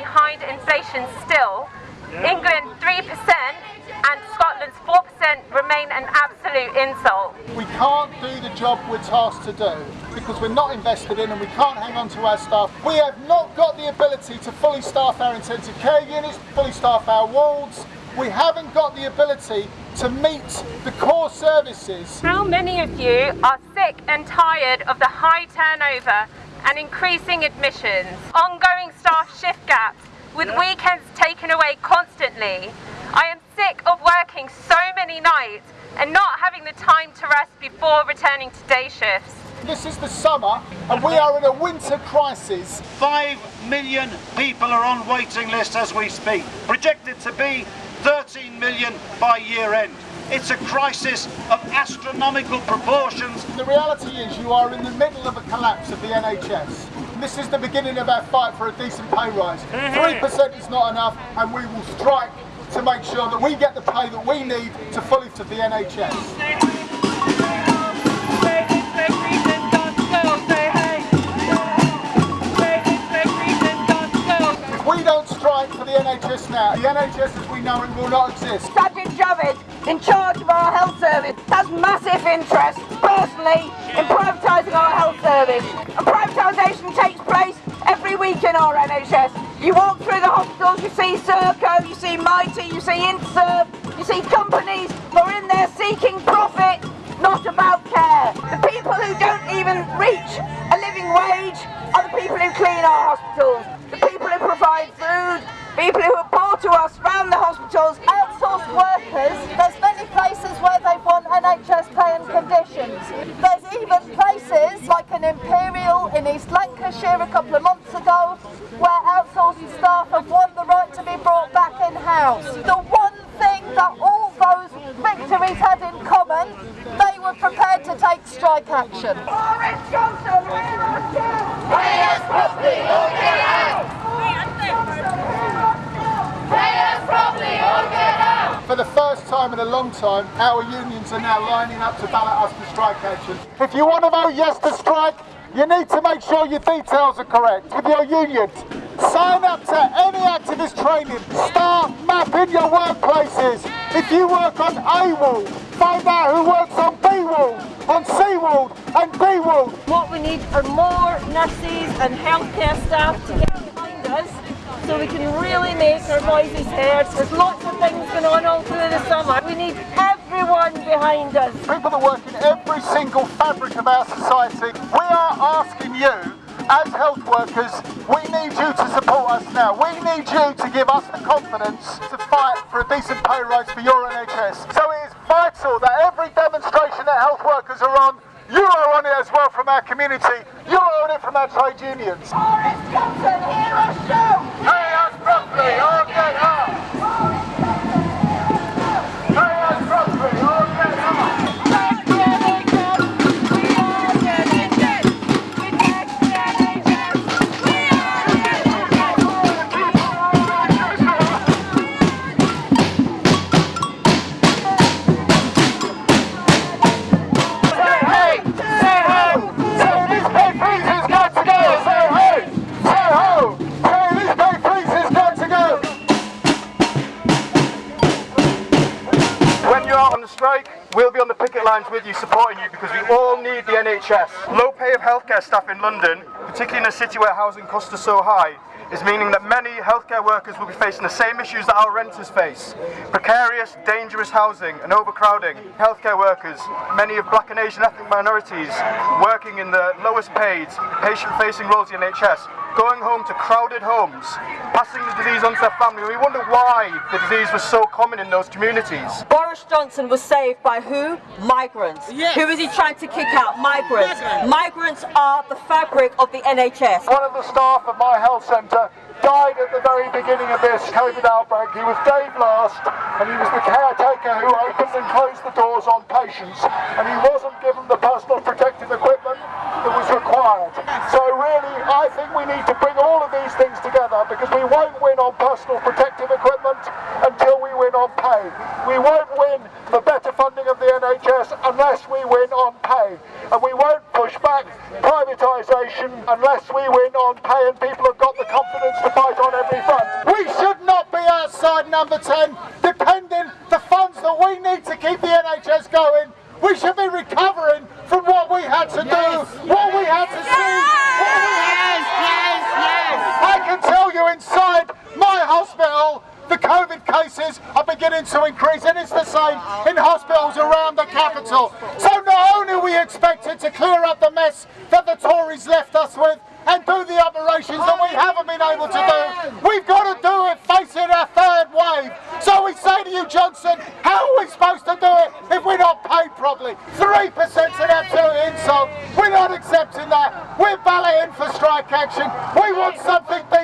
behind inflation still. England 3% and Scotland's 4% remain an absolute insult. We can't do the job we're tasked to do because we're not invested in and we can't hang on to our staff. We have not got the ability to fully staff our intensive care units, fully staff our wards. We haven't got the ability to meet the core services. How many of you are sick and tired of the high turnover and increasing admissions, ongoing staff shift gaps, with weekends taken away constantly? I am sick of working so many nights and not having the time to rest before returning to day shifts. This is the summer and we are in a winter crisis. Five million people are on waiting lists as we speak, projected to be 13 million by year end. It's a crisis of astronomical proportions. The reality is you are in the middle of a collapse of the NHS. This is the beginning of our fight for a decent pay rise. Mm-hmm. 3% is not enough and we will strike to make sure that we get the pay that we need to fully to the NHS. Now, the NHS as we know it will not exist. Sajid Javid, in charge of our health service, has massive interest, personally, in privatising our health service. And privatisation takes place every week in our NHS. You walk through the hospitals, you see Serco, you see Mitie, you see Interserve, you see companies who are in there seeking profit, not about care. The people who don't even reach a living wage are the people who clean our hospitals, the people who provide food, people who to us around the hospitals. outsourced workers, there's many places where they want NHS pay and conditions. There's even places like an Imperial in East Lancashire a couple of months ago where outsourced staff have won the right to be brought back in-house. The one thing that all those victories had in common, they were prepared to take strike action. Boris Johnson, we must Pay us properly or get out! Pay us properly or get out! For the first time in a long time, our unions are now lining up to ballot us for strike action. If you want to vote yes to strike, you need to make sure your details are correct with your unions. Sign up to any activist training. Start mapping your workplaces. If you work on A wall, find out who works on B wall, on C wall and D wall. What we need are more nurses and healthcare staff to get behind us so we can really make our voices heard. There's lots of things going on all through the summer. We need everyone behind us. People that work in every single fabric of our society, we are asking you as health workers, we need you to support us now. We need you to give us the confidence to fight for a decent pay rise for your NHS. So it is vital that every demonstration that health workers are on, you are on it as well from our community. You are on it from our trade unions. Boris Johnson, hear us shout! Pay us properly lines with you, supporting you, because we all need the NHS. Low pay of healthcare staff in London, particularly in a city where housing costs are so high, is meaning that many healthcare workers will be facing the same issues that our renters face. Precarious, dangerous housing and overcrowding. Healthcare workers, many of black and Asian ethnic minorities, working in the lowest paid, patient-facing roles in the NHS, going home to crowded homes, passing the disease on to their family. We wonder why the disease was so common in those communities. Boris Johnson was saved by who? Migrants. Who is he trying to kick out? Migrants. Migrants are the fabric of the NHS. One of the staff of my health centre died at the very beginning of this COVID outbreak. He was Dave Last and he was the caretaker who opened and closed the doors on patients and he wasn't given the personal protective equipment that was required. So really I think we need to bring all of these things together because we won't win on personal protective equipment until we win on pay. We won't win the better funding of the NHS unless we win on pay. And we won't push back privatisation unless we win on pay and people confidence to fight on every front. We should not be outside number 10, depending the funds that we need to keep the NHS going. We should be recovering from what we had to do, what we had to see, what we had to I can tell you inside my hospital, the COVID cases are beginning to increase and it's the same in hospitals around the capital. So not only are we expected to clear up the mess that the Tories left us with and do the operations that we haven't been able to do, we've got to do it facing our third wave. So we say to you, Johnson, how are we supposed to do it if we're not paid properly? 3% is an absolute insult. We're not accepting that. We're balloting for strike action. We want something decent.